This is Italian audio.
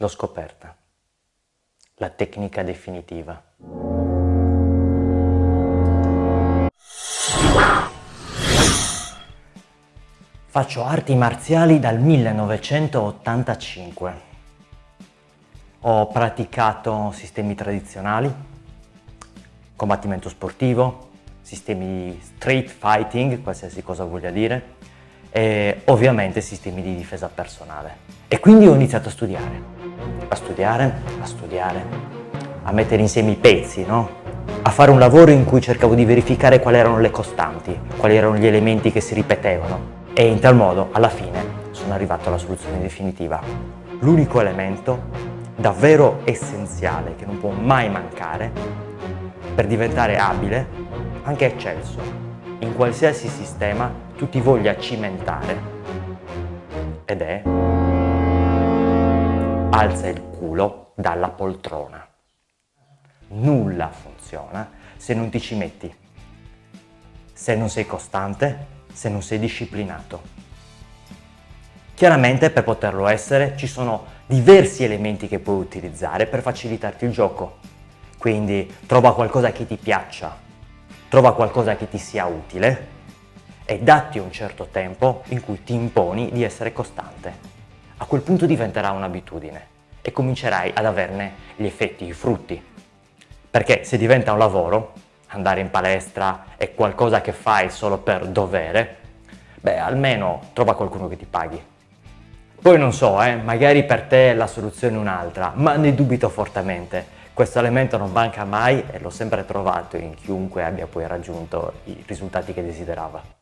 L'ho scoperta. La tecnica definitiva. Faccio arti marziali dal 1985. Ho praticato sistemi tradizionali, combattimento sportivo, sistemi di street fighting, qualsiasi cosa voglia dire, e ovviamente sistemi di difesa personale. E quindi ho iniziato a studiare a studiare, a studiare, a mettere insieme i pezzi, no? a fare un lavoro in cui cercavo di verificare quali erano le costanti, quali erano gli elementi che si ripetevano e in tal modo alla fine sono arrivato alla soluzione definitiva. L'unico elemento davvero essenziale che non può mai mancare per diventare abile, anche eccelso, in qualsiasi sistema tu ti voglia cimentare ed è alza il culo dalla poltrona. Nulla funziona se non ti ci metti, se non sei costante, se non sei disciplinato. Chiaramente per poterlo essere ci sono diversi elementi che puoi utilizzare per facilitarti il gioco. Quindi trova qualcosa che ti piaccia, trova qualcosa che ti sia utile e datti un certo tempo in cui ti imponi di essere costante a quel punto diventerà un'abitudine e comincerai ad averne gli effetti, i frutti. Perché se diventa un lavoro, andare in palestra è qualcosa che fai solo per dovere, beh almeno trova qualcuno che ti paghi. Poi non so, eh, magari per te la soluzione è un'altra, ma ne dubito fortemente. Questo elemento non manca mai e l'ho sempre trovato in chiunque abbia poi raggiunto i risultati che desiderava.